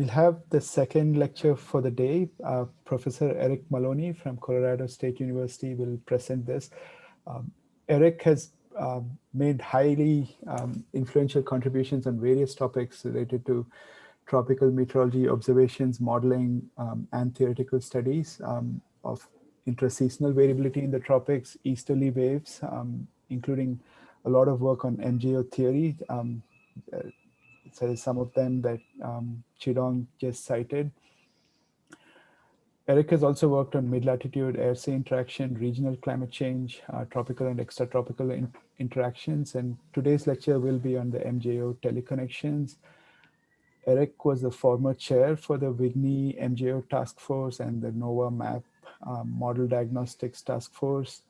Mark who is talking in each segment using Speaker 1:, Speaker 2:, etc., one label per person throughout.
Speaker 1: we'll have the second lecture for the day. Uh, Professor Eric Maloney from Colorado State University will present this. Um, Eric has um, made highly um, influential contributions on various topics related to tropical meteorology observations, modeling, um, and theoretical studies um, of intraseasonal variability in the tropics, easterly waves, um, including a lot of work on MJO theory. Uh, so some of them that um, Chidong just cited. Eric has also worked on mid-latitude air-sea interaction, regional climate change, uh, tropical and extratropical in interactions. And today's lecture will be on the MJO teleconnections. Eric was the former chair for the WGNE MJO task force and the NOAA MAP um, model diagnostics task force.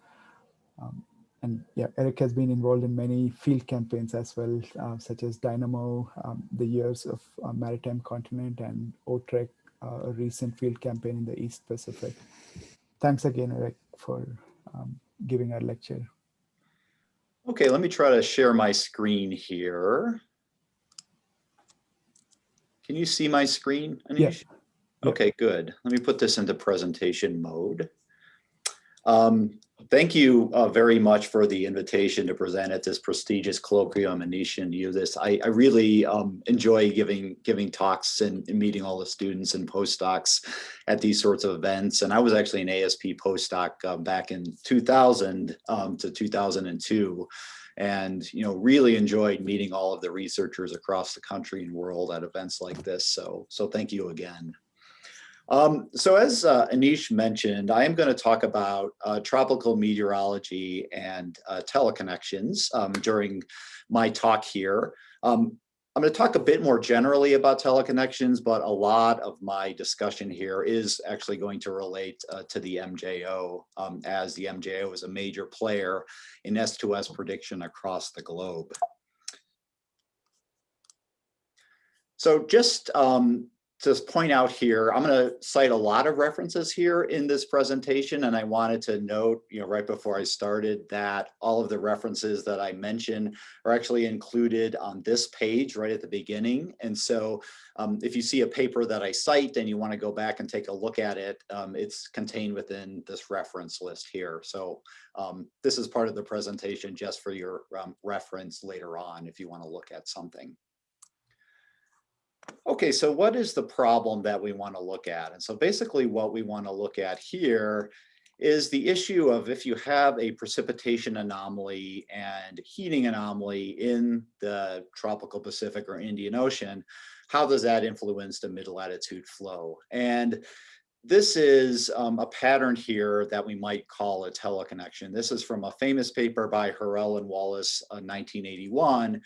Speaker 1: Um, and yeah, Eric has been involved in many field campaigns as well, uh, such as Dynamo, um, the years of uh, maritime continent and OTREC, uh, a recent field campaign in the East Pacific. Thanks again, Eric, for um, giving our lecture.
Speaker 2: Okay, let me try to share my screen here. Can you see my screen,
Speaker 1: Anish?
Speaker 2: Yeah. Okay, good. Let me put this into presentation mode. Um, thank you uh, very much for the invitation to present at this prestigious colloquium Anish and you this. I, I really um, enjoy giving giving talks and, and, meeting all the students and postdocs at these sorts of events. And I was actually an ASP postdoc uh, back in 2000 um, to 2002 and you know really enjoyed meeting all of the researchers across the country and world at events like this. So, so thank you again. Um, so as uh, Anish mentioned, I am going to talk about uh, tropical meteorology and uh, teleconnections um, during my talk here. Um, I'm going to talk a bit more generally about teleconnections, but a lot of my discussion here is actually going to relate uh, to the MJO um, as the MJO is a major player in S2S prediction across the globe. So just um, to point out here, I'm going to cite a lot of references here in this presentation, and I wanted to note, you know, right before I started that all of the references that I mentioned are actually included on this page right at the beginning. And so um, if you see a paper that I cite and you want to go back and take a look at it, um, it's contained within this reference list here. So um, this is part of the presentation just for your um, reference later on if you want to look at something. Okay, so what is the problem that we want to look at? And so basically what we want to look at here is the issue of if you have a precipitation anomaly and heating anomaly in the tropical Pacific or Indian Ocean, how does that influence the mid-latitude flow? And this is um, a pattern here that we might call a teleconnection. This is from a famous paper by Horel and Wallace, uh, 1981,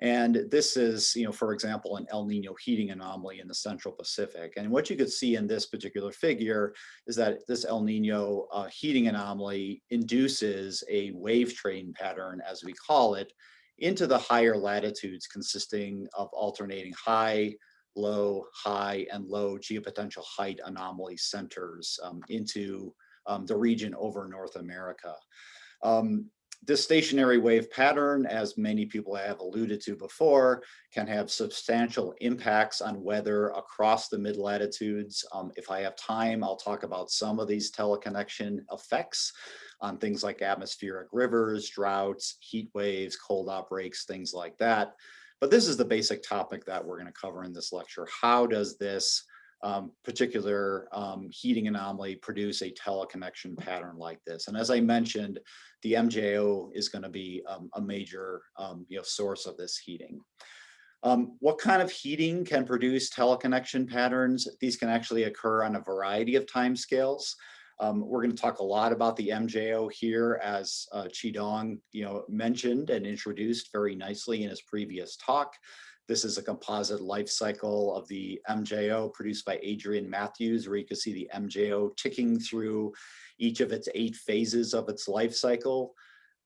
Speaker 2: and this is, you know, for example, an El Nino heating anomaly in the Central Pacific. And what you could see in this particular figure is that this El Nino uh, heating anomaly induces a wave train pattern, as we call it, into the higher latitudes consisting of alternating high, low, high, and low geopotential height anomaly centers um, into um, the region over North America. Um, this stationary wave pattern, as many people have alluded to before, can have substantial impacts on weather across the mid-latitudes. Um, if I have time, I'll talk about some of these teleconnection effects on things like atmospheric rivers, droughts, heat waves, cold outbreaks, things like that. But this is the basic topic that we're going to cover in this lecture. How does this um, particular um, heating anomaly produce a teleconnection pattern like this. And as I mentioned, the MJO is going to be um, a major um, you know, source of this heating. Um, what kind of heating can produce teleconnection patterns? These can actually occur on a variety of time scales. Um, we're going to talk a lot about the MJO here as uh, Chidong you know, mentioned and introduced very nicely in his previous talk. This is a composite life cycle of the MJO produced by Adrian Matthews, where you can see the MJO ticking through each of its eight phases of its life cycle.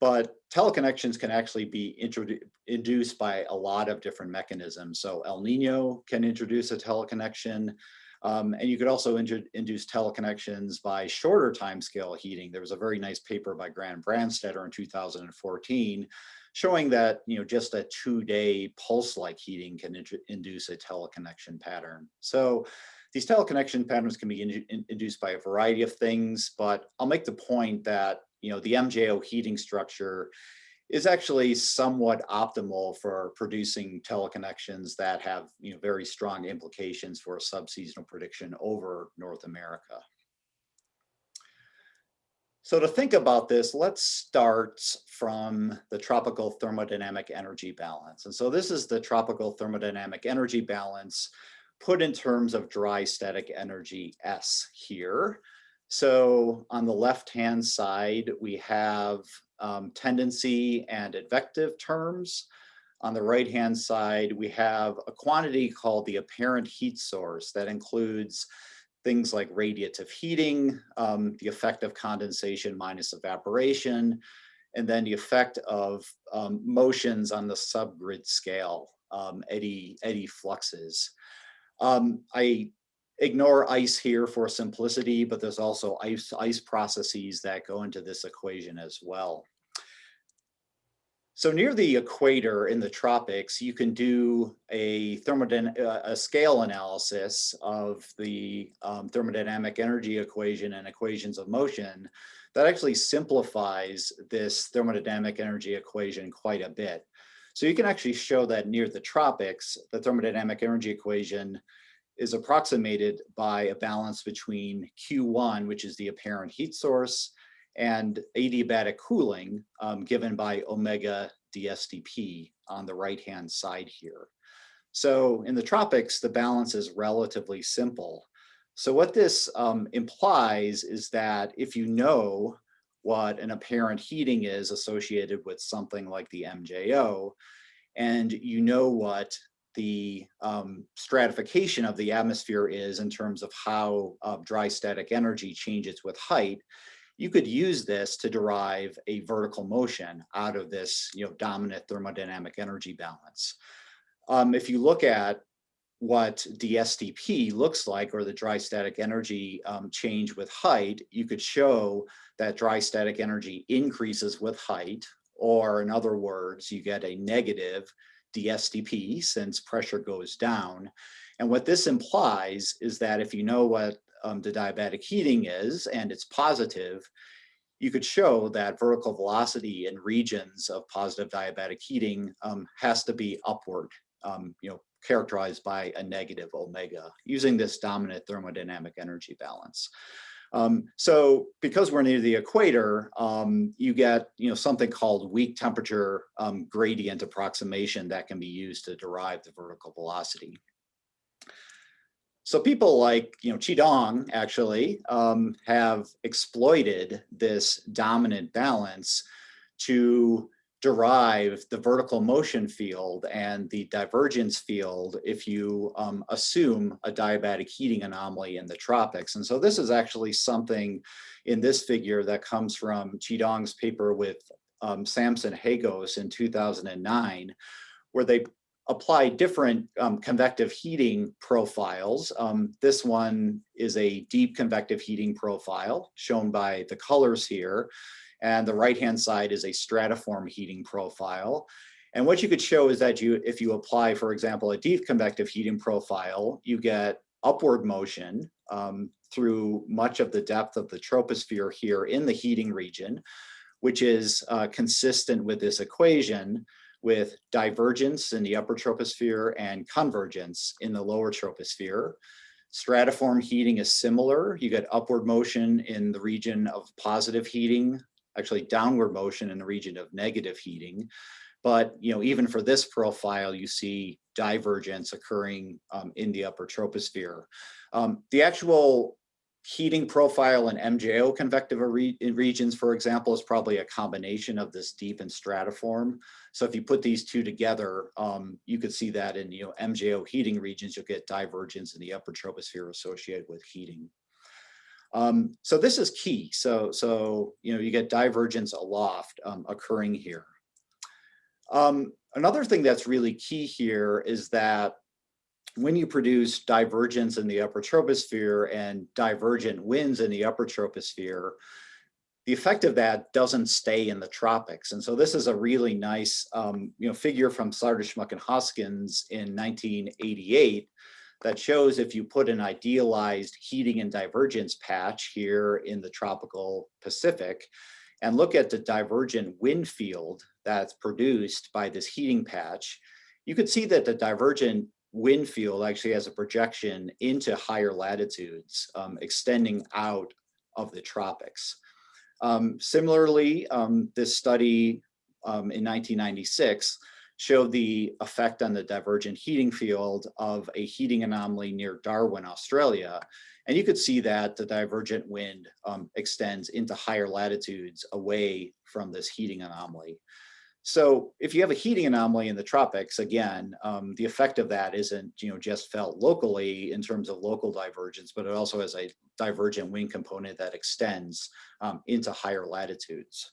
Speaker 2: But teleconnections can actually be induced by a lot of different mechanisms. So El Nino can introduce a teleconnection. Um, and you could also induce teleconnections by shorter timescale heating. There was a very nice paper by Grant Branstator in 2014 showing that you know just a two-day pulse-like heating can induce a teleconnection pattern. So these teleconnection patterns can be in in induced by a variety of things, but I'll make the point that you know the MJO heating structure is actually somewhat optimal for producing teleconnections that have you know very strong implications for subseasonal prediction over North America. So to think about this, let's start from the tropical thermodynamic energy balance. And so this is the tropical thermodynamic energy balance put in terms of dry static energy S here. So on the left-hand side, we have um, tendency and advective terms. On the right-hand side, we have a quantity called the apparent heat source that includes things like radiative heating, um, the effect of condensation minus evaporation, and then the effect of um, motions on the subgrid scale, um, eddy, eddy fluxes. Um, I ignore ice here for simplicity, but there's also ice, ice processes that go into this equation as well. So near the equator in the tropics, you can do a uh, a scale analysis of the um, thermodynamic energy equation and equations of motion that actually simplifies this thermodynamic energy equation quite a bit. So you can actually show that near the tropics, the thermodynamic energy equation is approximated by a balance between Q1, which is the apparent heat source, and adiabatic cooling um, given by omega DSDP on the right-hand side here. So in the tropics, the balance is relatively simple. So what this um, implies is that if you know what an apparent heating is associated with something like the MJO, and you know what the um, stratification of the atmosphere is in terms of how uh, dry static energy changes with height, you could use this to derive a vertical motion out of this you know, dominant thermodynamic energy balance. Um, if you look at what DSDP looks like, or the dry static energy um, change with height, you could show that dry static energy increases with height, or in other words, you get a negative DSDP since pressure goes down. And what this implies is that if you know what um, the diabatic heating is, and it's positive, you could show that vertical velocity in regions of positive diabatic heating um, has to be upward, um, you know, characterized by a negative omega using this dominant thermodynamic energy balance. Um, so because we're near the equator, um, you get you know something called weak temperature um, gradient approximation that can be used to derive the vertical velocity. So people like, you know, Chidong actually um, have exploited this dominant balance to derive the vertical motion field and the divergence field if you um, assume a diabatic heating anomaly in the tropics. And so this is actually something in this figure that comes from Chidong's paper with um, Samson Hagos in 2009, where they apply different um, convective heating profiles. Um, this one is a deep convective heating profile shown by the colors here. And the right-hand side is a stratiform heating profile. And what you could show is that you, if you apply, for example, a deep convective heating profile, you get upward motion um, through much of the depth of the troposphere here in the heating region, which is uh, consistent with this equation with divergence in the upper troposphere and convergence in the lower troposphere. Stratiform heating is similar. You get upward motion in the region of positive heating, actually downward motion in the region of negative heating. But you know, even for this profile, you see divergence occurring um, in the upper troposphere. Um, the actual heating profile in MJO convective re regions, for example, is probably a combination of this deep and stratiform. So if you put these two together, um, you could see that in you know MJO heating regions, you'll get divergence in the upper troposphere associated with heating. Um, so this is key. So, so you know, you get divergence aloft um, occurring here. Um, another thing that's really key here is that when you produce divergence in the upper troposphere and divergent winds in the upper troposphere, the effect of that doesn't stay in the tropics. And so this is a really nice um, you know, figure from Sardeshmukh and Hoskins in 1988 that shows if you put an idealized heating and divergence patch here in the tropical Pacific and look at the divergent wind field that's produced by this heating patch, you could see that the divergent wind field actually has a projection into higher latitudes, um, extending out of the tropics. Um, similarly, um, this study um, in 1996 showed the effect on the divergent heating field of a heating anomaly near Darwin, Australia. And you could see that the divergent wind um, extends into higher latitudes away from this heating anomaly. So if you have a heating anomaly in the tropics, again, um, the effect of that isn't you know, just felt locally in terms of local divergence, but it also has a divergent wind component that extends um, into higher latitudes.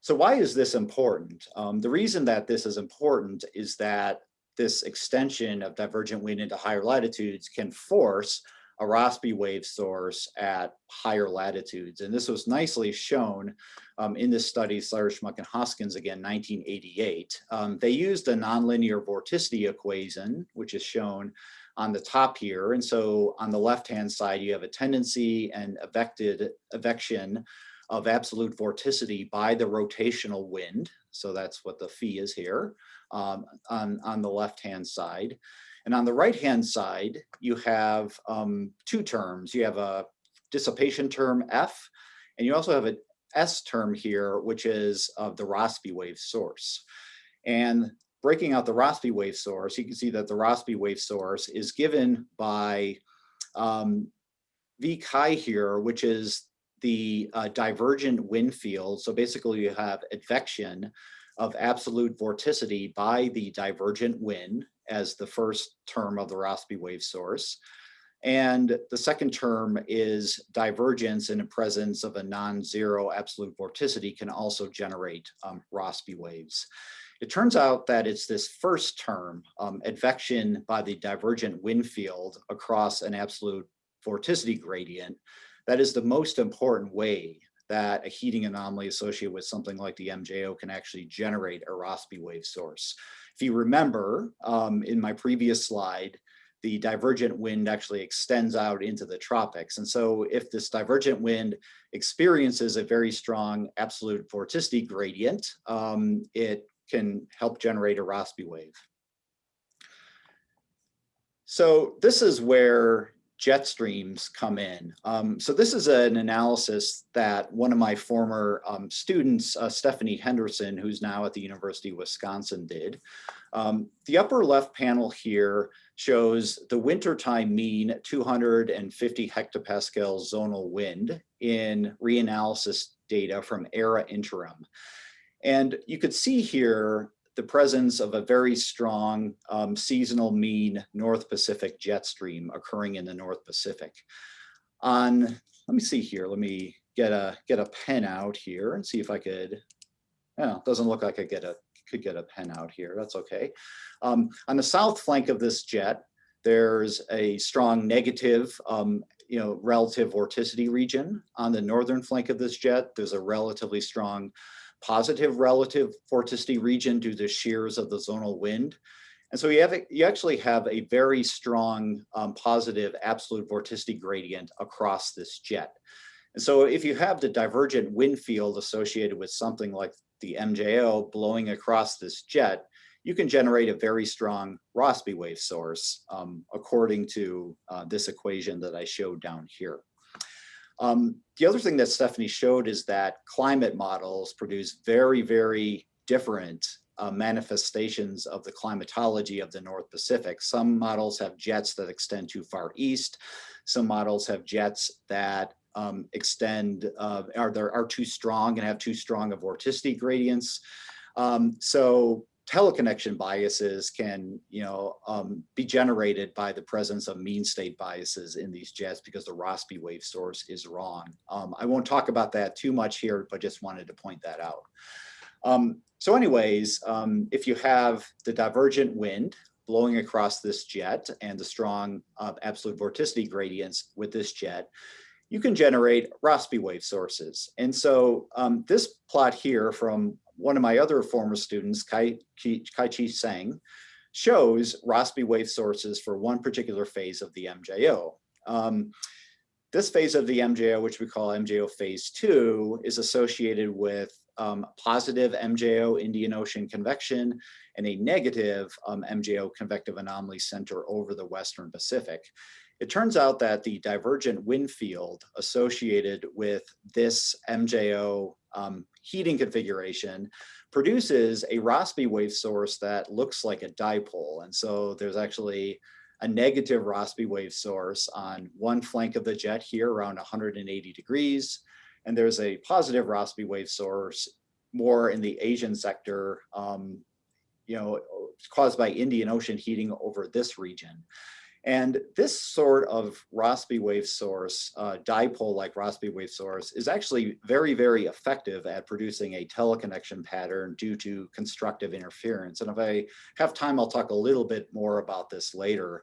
Speaker 2: So why is this important? Um, the reason that this is important is that this extension of divergent wind into higher latitudes can force a Rossby wave source at higher latitudes. And this was nicely shown um, in this study, Sardeshmukh and Hoskins, again, 1988. Um, they used a nonlinear vorticity equation, which is shown on the top here. And so on the left-hand side, you have a tendency and evected evection of absolute vorticity by the rotational wind. So that's what the fee is here um, on, on the left-hand side. And on the right-hand side, you have um, two terms. You have a dissipation term F, and you also have an S term here, which is of the Rossby wave source. And breaking out the Rossby wave source, you can see that the Rossby wave source is given by um, V chi here, which is the uh, divergent wind field. So basically you have advection of absolute vorticity by the divergent wind as the first term of the Rossby wave source. And the second term is divergence in the presence of a non-zero absolute vorticity can also generate um, Rossby waves. It turns out that it's this first term, um, advection by the divergent wind field across an absolute vorticity gradient, that is the most important way that a heating anomaly associated with something like the MJO can actually generate a Rossby wave source. If you remember um, in my previous slide, the divergent wind actually extends out into the tropics. And so if this divergent wind experiences a very strong absolute vorticity gradient, um, it can help generate a Rossby wave. So this is where jet streams come in. Um, so this is an analysis that one of my former um, students, uh, Stephanie Henderson, who's now at the University of Wisconsin did. Um, the upper left panel here shows the wintertime mean 250 hectopascal zonal wind in reanalysis data from ERA interim. And you could see here the presence of a very strong um, seasonal mean North Pacific jet stream occurring in the North Pacific. On, let me see here, let me get a get a pen out here and see if I could, well, doesn't look like I get a could get a pen out here, that's okay. Um, on the south flank of this jet, there's a strong negative um, you know, relative vorticity region. On the northern flank of this jet, there's a relatively strong positive relative vorticity region due to shears of the zonal wind. And so you have you actually have a very strong um, positive absolute vorticity gradient across this jet. And so if you have the divergent wind field associated with something like the MJO blowing across this jet, you can generate a very strong Rossby wave source um, according to uh, this equation that I showed down here. Um, the other thing that Stephanie showed is that climate models produce very, very different uh, manifestations of the climatology of the North Pacific. Some models have jets that extend too far east. Some models have jets that um, extend, uh, are, are too strong and have too strong of vorticity gradients. Um, so teleconnection biases can, you know, um, be generated by the presence of mean state biases in these jets because the Rossby wave source is wrong. Um, I won't talk about that too much here, but just wanted to point that out. Um, so anyways, um, if you have the divergent wind blowing across this jet and the strong uh, absolute vorticity gradients with this jet, you can generate Rossby wave sources. And so um, this plot here from one of my other former students, Kai, Chih Tseng, shows Rossby wave sources for one particular phase of the MJO. Um, this phase of the MJO, which we call MJO phase two, is associated with um, positive MJO Indian Ocean convection and a negative um, MJO convective anomaly center over the Western Pacific. It turns out that the divergent wind field associated with this MJO um, heating configuration produces a Rossby wave source that looks like a dipole. And so there's actually a negative Rossby wave source on one flank of the jet here around 180 degrees. And there's a positive Rossby wave source more in the Asian sector, um, you know, caused by Indian Ocean heating over this region. And this sort of Rossby wave source, uh, dipole-like Rossby wave source, is actually very, very effective at producing a teleconnection pattern due to constructive interference. And if I have time, I'll talk a little bit more about this later.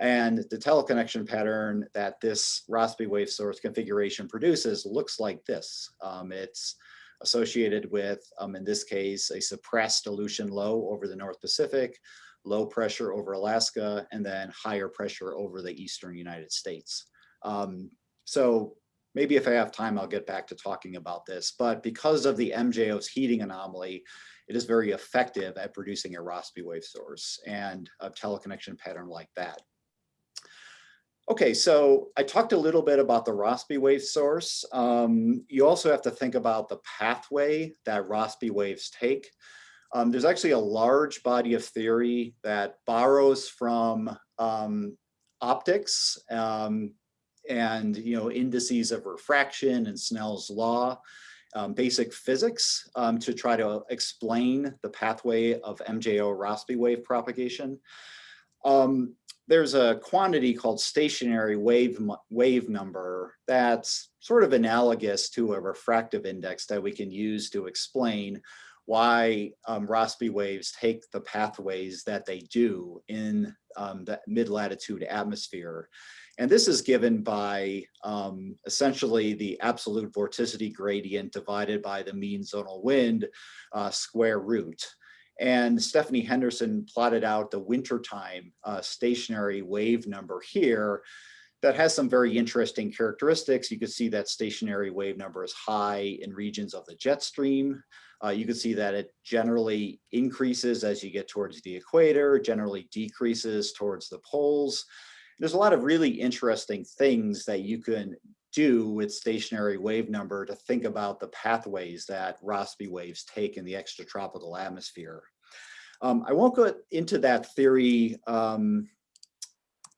Speaker 2: And the teleconnection pattern that this Rossby wave source configuration produces looks like this. Um, it's associated with, um, in this case, a suppressed Aleutian low over the North Pacific, low pressure over Alaska, and then higher pressure over the eastern United States. Um, so maybe if I have time, I'll get back to talking about this. But because of the MJO's heating anomaly, it is very effective at producing a Rossby wave source and a teleconnection pattern like that. Okay, so I talked a little bit about the Rossby wave source. Um, you also have to think about the pathway that Rossby waves take. Um, there's actually a large body of theory that borrows from um, optics um, and you know indices of refraction and Snell's law, um, basic physics um, to try to explain the pathway of MJO Rossby wave propagation. There's a quantity called stationary wave, wave number that's sort of analogous to a refractive index that we can use to explain why um, Rossby waves take the pathways that they do in um, the mid-latitude atmosphere. And this is given by um, essentially the absolute vorticity gradient divided by the mean zonal wind uh, square root. And Stephanie Henderson plotted out the wintertime uh, stationary wave number here that has some very interesting characteristics. You can see that stationary wave number is high in regions of the jet stream. Uh, you can see that it generally increases as you get towards the equator, generally decreases towards the poles. There's a lot of really interesting things that you can do with stationary wave number to think about the pathways that Rossby waves take in the extratropical atmosphere. Um, I won't go into that theory um,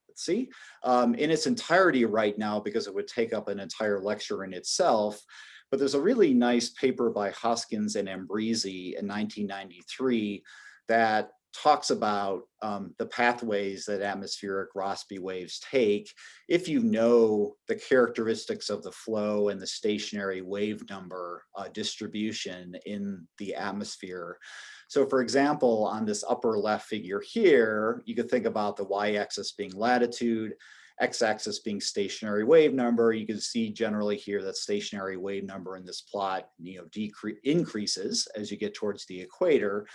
Speaker 2: let's see, um, in its entirety right now because it would take up an entire lecture in itself. But there's a really nice paper by Hoskins and Ambrizzi in 1993 that talks about um, the pathways that atmospheric Rossby waves take if you know the characteristics of the flow and the stationary wave number uh, distribution in the atmosphere. So for example, on this upper left figure here, you could think about the y-axis being latitude, x-axis being stationary wave number. You can see generally here that stationary wave number in this plot you know, increases as you get towards the equator.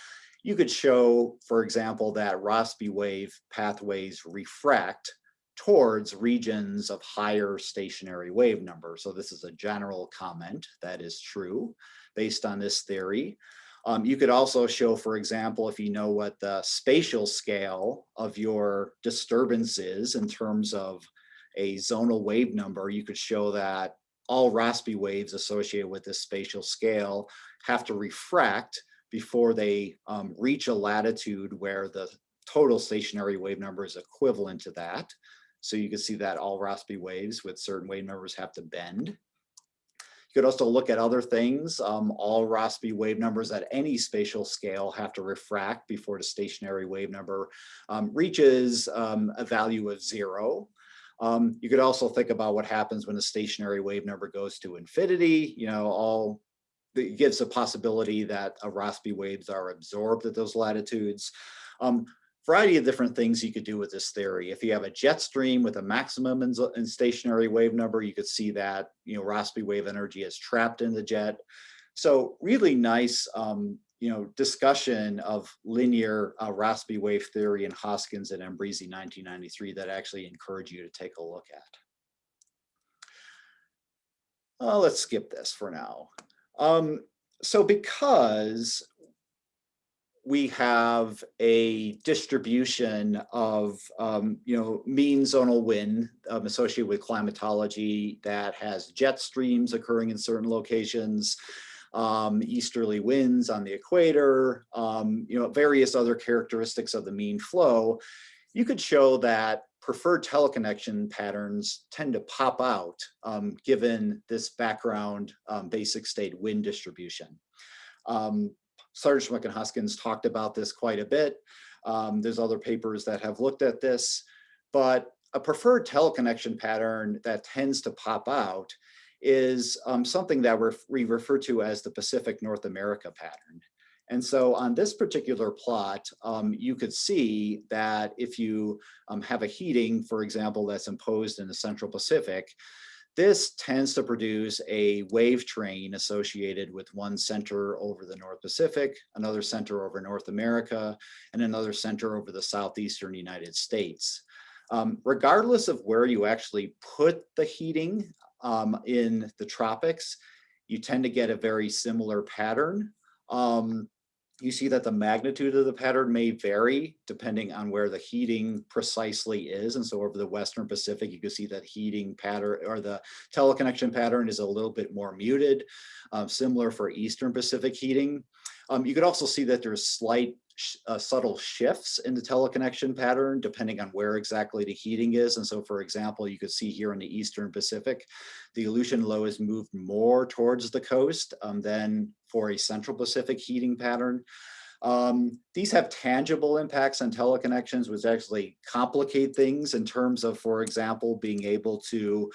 Speaker 2: You could show, for example, that Rossby wave pathways refract towards regions of higher stationary wave number. So this is a general comment that is true based on this theory. Um, you could also show, for example, if you know what the spatial scale of your disturbance is in terms of a zonal wave number, you could show that all Rossby waves associated with this spatial scale have to refract before they um, reach a latitude where the total stationary wave number is equivalent to that. So you can see that all Rossby waves with certain wave numbers have to bend. You could also look at other things. Um, all Rossby wave numbers at any spatial scale have to refract before the stationary wave number um, reaches um, a value of zero. Um, you could also think about what happens when the stationary wave number goes to infinity. You know, all gives a possibility that a Rossby waves are absorbed at those latitudes. Um, variety of different things you could do with this theory. If you have a jet stream with a maximum and, stationary wave number, you could see that, you know, Rossby wave energy is trapped in the jet. So really nice, um, you know, discussion of linear uh, Rossby wave theory in Hoskins and Ambrizzi 1993 that I actually encourage you to take a look at. Uh, let's skip this for now. Um, so because we have a distribution of, um, you know, mean zonal wind um, associated with climatology that has jet streams occurring in certain locations, um, easterly winds on the equator, um, you know, various other characteristics of the mean flow, you could show that preferred teleconnection patterns tend to pop out um, given this background um, basic state wind distribution. Um, Sardeshmukh and Hoskins talked about this quite a bit. Um, there's other papers that have looked at this, but a preferred teleconnection pattern that tends to pop out is um, something that we refer to as the Pacific North America pattern. And so on this particular plot, um, you could see that if you um, have a heating, for example, that's imposed in the Central Pacific, this tends to produce a wave train associated with one center over the North Pacific, another center over North America, and another center over the Southeastern United States. Um, regardless of where you actually put the heating um, in the tropics, you tend to get a very similar pattern. Um, you see that the magnitude of the pattern may vary depending on where the heating precisely is. And so over the Western Pacific, you can see that heating pattern or the teleconnection pattern is a little bit more muted, um, similar for Eastern Pacific heating. Um, you could also see that there's slight uh, subtle shifts in the teleconnection pattern depending on where exactly the heating is. And so, for example, you could see here in the Eastern Pacific, the Aleutian low is moved more towards the coast um, than for a Central Pacific heating pattern. Um, these have tangible impacts on teleconnections, which actually complicate things in terms of, for example, being able to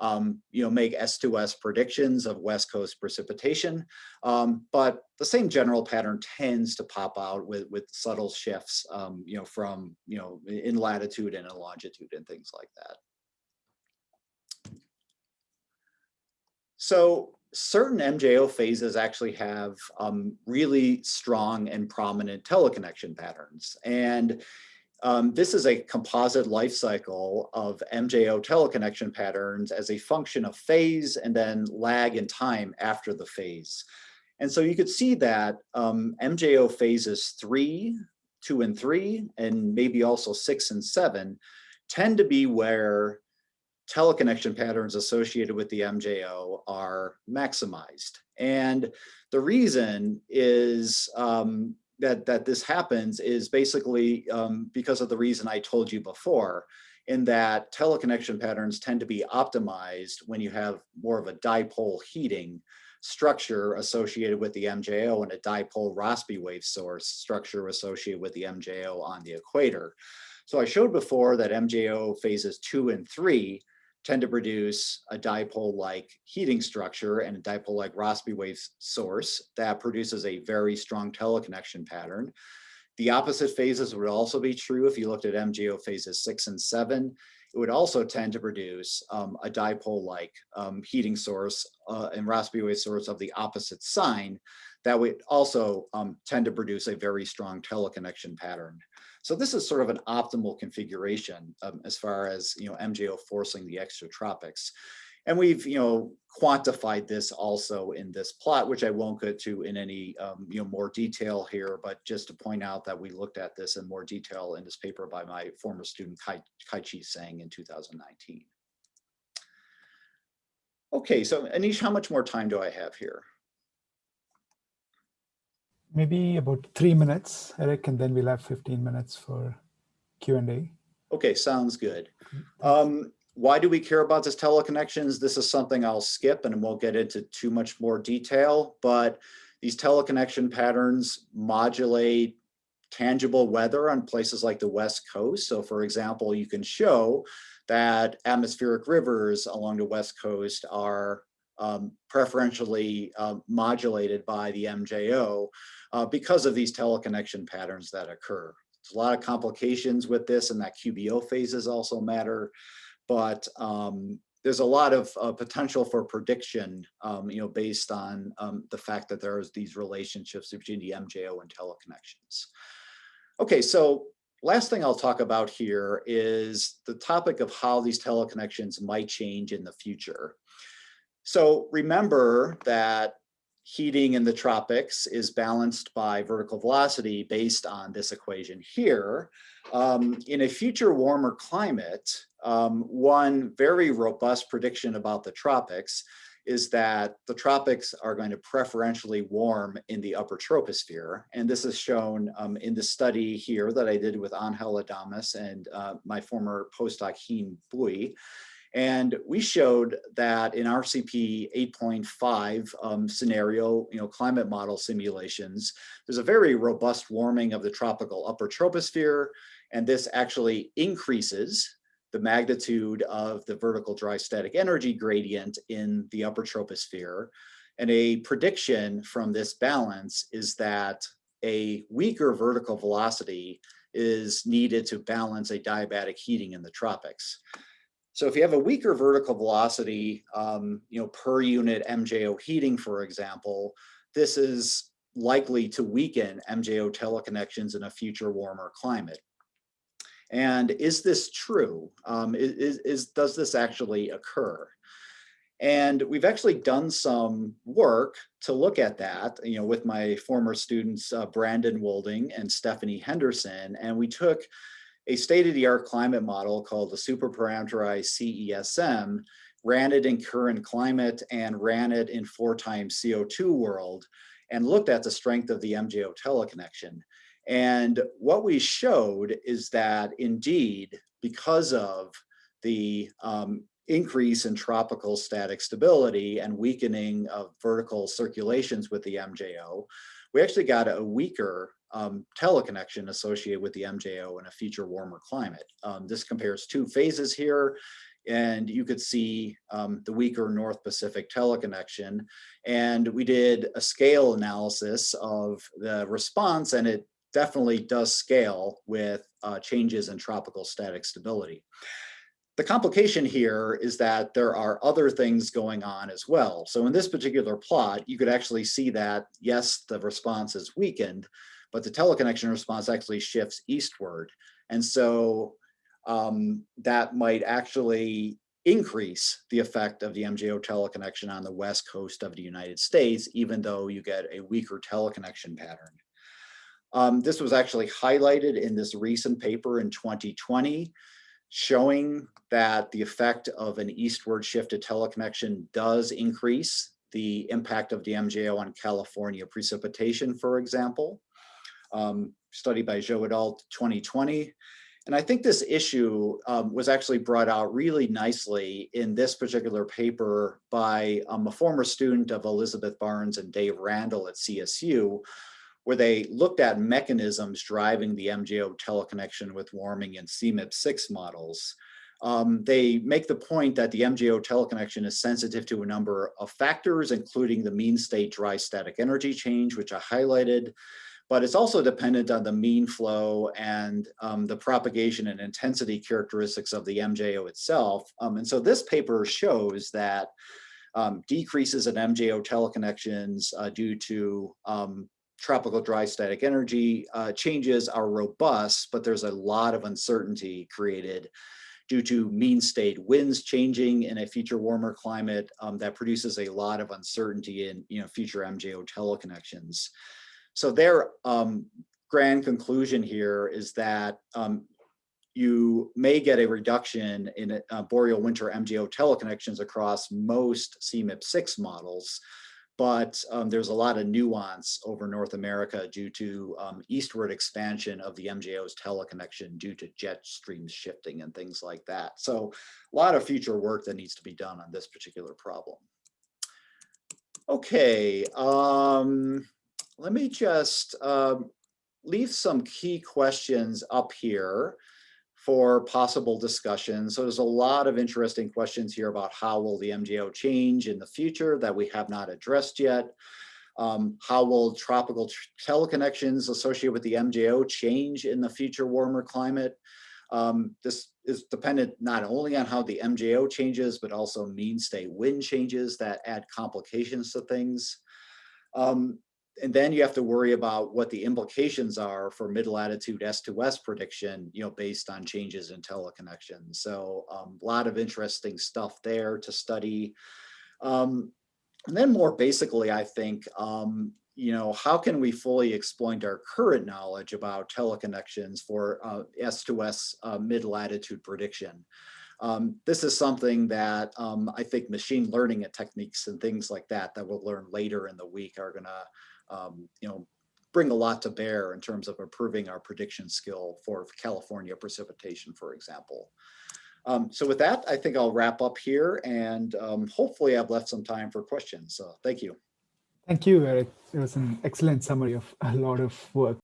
Speaker 2: um, you know, make S2S predictions of West Coast precipitation. Um, but the same general pattern tends to pop out with, with subtle shifts, um, you know, from, you know, in latitude and in longitude and things like that. So certain MJO phases actually have um, really strong and prominent teleconnection patterns. And um, this is a composite life cycle of MJO teleconnection patterns as a function of phase and then lag in time after the phase. And so you could see that um, MJO phases three, two and three, and maybe also six and seven tend to be where teleconnection patterns associated with the MJO are maximized. And the reason is um, that, that this happens is basically um, because of the reason I told you before, in that teleconnection patterns tend to be optimized when you have more of a dipole heating structure associated with the MJO and a dipole Rossby wave source structure associated with the MJO on the equator. So I showed before that MJO phases two and three tend to produce a dipole-like heating structure and a dipole-like Rossby wave source that produces a very strong teleconnection pattern. The opposite phases would also be true if you looked at MJO phases six and seven. It would also tend to produce um, a dipole-like um, heating source uh, and Rossby wave source of the opposite sign that would also um, tend to produce a very strong teleconnection pattern. So this is sort of an optimal configuration um, as far as, you know, MJO forcing the extratropics. And we've, you know, quantified this also in this plot, which I won't go to in any, um, you know, more detail here, but just to point out that we looked at this in more detail in this paper by my former student Kai, Kai Chih Tseng in 2019. Okay, so Anish, how much more time do I have here?
Speaker 1: Maybe about three minutes, Eric, and then we'll have 15 minutes for Q&A.
Speaker 2: Okay, sounds good. Um, why do we care about this teleconnections? This is something I'll skip and won't get into too much more detail, but these teleconnection patterns modulate tangible weather on places like the West Coast. So for example, you can show that atmospheric rivers along the West Coast are um, preferentially uh, modulated by the MJO uh, because of these teleconnection patterns that occur. there's a lot of complications with this and that QBO phases also matter. But um, there's a lot of uh, potential for prediction, um, you know, based on um, the fact that there's these relationships between the MJO and teleconnections. Okay, so last thing I'll talk about here is the topic of how these teleconnections might change in the future. So remember that heating in the tropics is balanced by vertical velocity based on this equation here. Um, in a future warmer climate, um, one very robust prediction about the tropics is that the tropics are going to preferentially warm in the upper troposphere. And this is shown um, in the study here that I did with Angel Adames and uh, my former postdoc Hien Bui. And we showed that in RCP 8.5 um, scenario, you know, climate model simulations, there's a very robust warming of the tropical upper troposphere. And this actually increases the magnitude of the vertical dry static energy gradient in the upper troposphere. And a prediction from this balance is that a weaker vertical velocity is needed to balance a diabatic heating in the tropics. So if you have a weaker vertical velocity, um, you know, per unit MJO heating, for example, this is likely to weaken MJO teleconnections in a future warmer climate. And is this true? Um, is, is, does this actually occur? And we've actually done some work to look at that, you know, with my former students, uh, Brandon Wolding and Stephanie Henderson, and we took a state-of-the-art climate model called the superparameterized CESM, ran it in current climate and ran it in four times CO2 world and looked at the strength of the MJO teleconnection. And what we showed is that indeed, because of the um, increase in tropical static stability and weakening of vertical circulations with the MJO, we actually got a weaker um, teleconnection associated with the MJO in a future warmer climate. Um, this compares two phases here, and you could see um, the weaker North Pacific teleconnection. And we did a scale analysis of the response, and it definitely does scale with uh, changes in tropical static stability. The complication here is that there are other things going on as well. So in this particular plot, you could actually see that, yes, the response is weakened, but the teleconnection response actually shifts eastward. And so um, that might actually increase the effect of the MJO teleconnection on the west coast of the United States, even though you get a weaker teleconnection pattern. Um, this was actually highlighted in this recent paper in 2020, showing that the effect of an eastward shifted teleconnection does increase the impact of the MJO on California precipitation, for example um, study by Zhou et al. 2020. And I think this issue um, was actually brought out really nicely in this particular paper by um, a former student of Elizabeth Barnes and Dave Randall at CSU, where they looked at mechanisms driving the MJO teleconnection with warming and CMIP6 models. Um, they make the point that the MJO teleconnection is sensitive to a number of factors, including the mean state dry static energy change, which I highlighted, but it's also dependent on the mean flow and um, the propagation and intensity characteristics of the MJO itself. Um, and so this paper shows that um, decreases in MJO teleconnections uh, due to um, tropical dry static energy uh, changes are robust, but there's a lot of uncertainty created due to mean state winds changing in a future warmer climate um, that produces a lot of uncertainty in you know, future MJO teleconnections. So their um, grand conclusion here is that um, you may get a reduction in uh, boreal winter MJO teleconnections across most CMIP6 models, but um, there's a lot of nuance over North America due to um, eastward expansion of the MJO's teleconnection due to jet streams shifting and things like that. So a lot of future work that needs to be done on this particular problem. Okay, um, let me just um, leave some key questions up here for possible discussion. So there's a lot of interesting questions here about how will the MJO change in the future that we have not addressed yet. Um, how will tropical teleconnections associated with the MJO change in the future warmer climate? Um, this is dependent not only on how the MJO changes, but also mean state wind changes that add complications to things. Um, and then you have to worry about what the implications are for mid-latitude S2S prediction, you know, based on changes in teleconnections. So um, a lot of interesting stuff there to study. Um, and then more basically, I think, um, you know, how can we fully exploit our current knowledge about teleconnections for uh, S2S uh, mid-latitude prediction? Um, this is something that um, I think machine learning techniques and things like that that we'll learn later in the week are going to, um, you know, bring a lot to bear in terms of improving our prediction skill for California precipitation, for example. Um, so with that, I think I'll wrap up here and um, hopefully I've left some time for questions. So thank you.
Speaker 1: Thank you, Eric. It was an excellent summary of a lot of work.